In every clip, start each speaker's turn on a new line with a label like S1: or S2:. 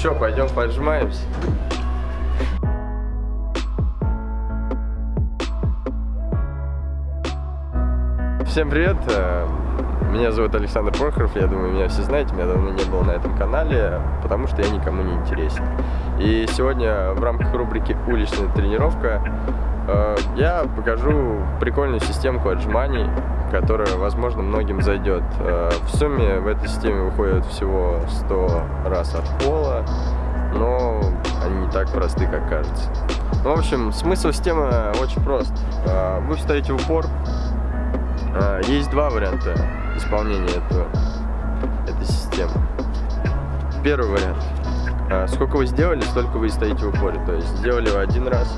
S1: что, пойдем поджимаемся? Всем привет! Э, меня зовут Александр Прохоров, я думаю, меня все знаете, меня давно не было на этом канале, потому что я никому не интересен. И сегодня в рамках рубрики «Уличная тренировка» э, я покажу прикольную системку отжиманий, которая, возможно, многим зайдет. Э, в сумме в этой системе выходит всего 100 раз от пола, но они не так просты, как кажется. В общем, смысл системы очень прост. Вы встаете в упор, а, есть два варианта исполнения этого, этой системы. Первый вариант. Сколько вы сделали, столько вы и стоите в упоре. То есть сделали вы один раз,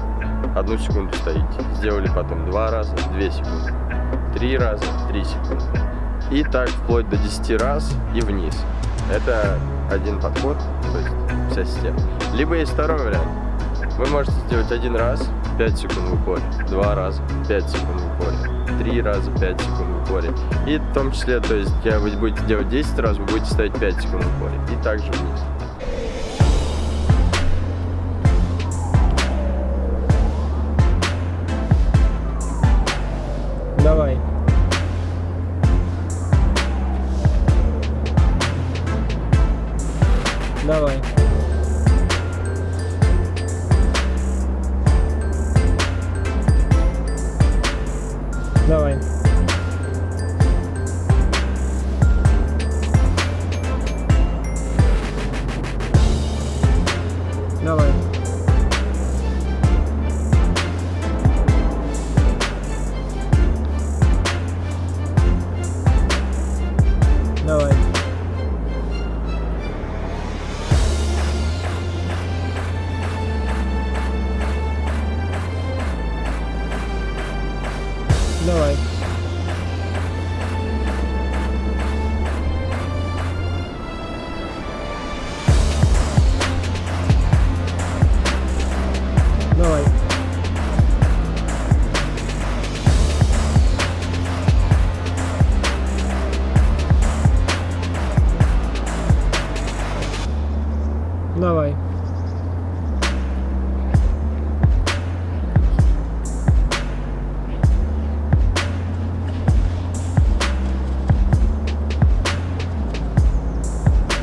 S1: одну секунду стоите. Сделали потом два раза, две секунды. Три раза, три секунды. И так вплоть до 10 раз и вниз. Это один подход, то есть вся система. Либо есть второй вариант. Вы можете сделать один раз, 5 секунд в упоре, два раза, 5 секунд в упоре, 3 раза 5 секунд в упоре. И в том числе, то есть, когда вы будете делать 10 раз, вы будете ставить 5 секунд в упоре. И также вниз.
S2: Давай. Давай. Давай.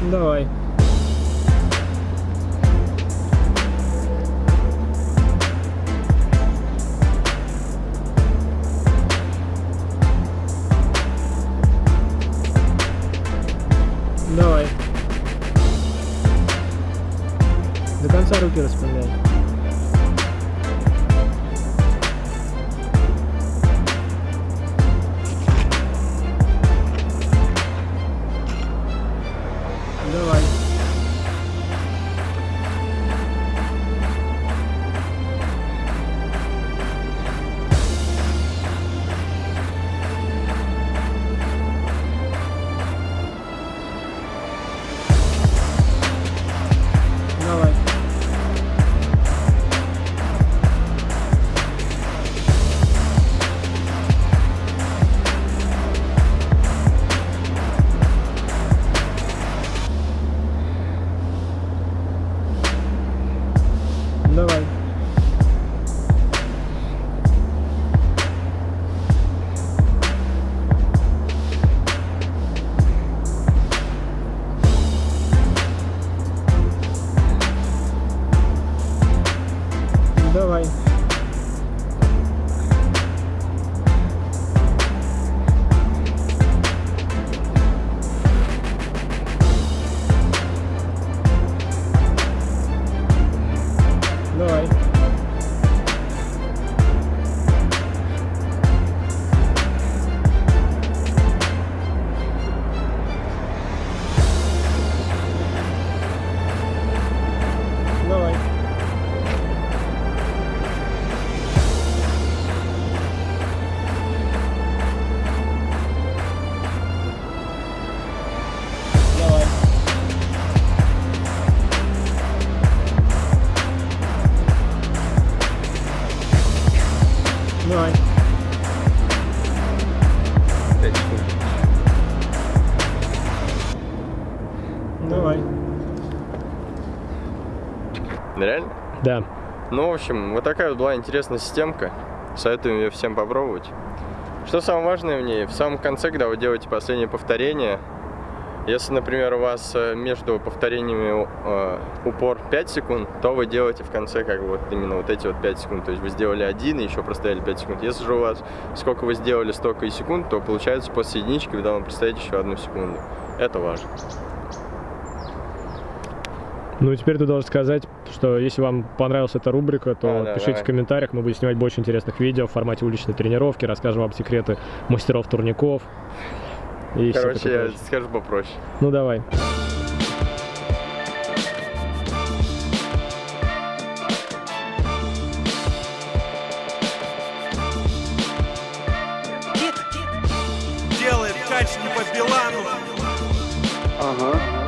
S2: Давай. Давай. До конца руки распрямляй.
S1: Реально?
S2: Да.
S1: Ну, в общем, вот такая вот была интересная системка. Советуем ее всем попробовать. Что самое важное в ней? В самом конце, когда вы делаете последнее повторение, если, например, у вас э, между повторениями э, упор 5 секунд, то вы делаете в конце как бы вот именно вот эти вот 5 секунд. То есть вы сделали один и еще простояли 5 секунд. Если же у вас сколько вы сделали, столько и секунд, то получается после единички вы должны простоять еще одну секунду. Это важно.
S2: Ну и теперь ты должен сказать, что если вам понравилась эта рубрика, то
S1: да,
S2: пишите
S1: давай.
S2: в комментариях, мы будем снимать больше интересных видео в формате уличной тренировки, расскажем вам секреты мастеров турников. И
S1: Короче, я скажу попроще.
S2: Ну давай.
S3: Делает качки по Билану.
S4: Ага.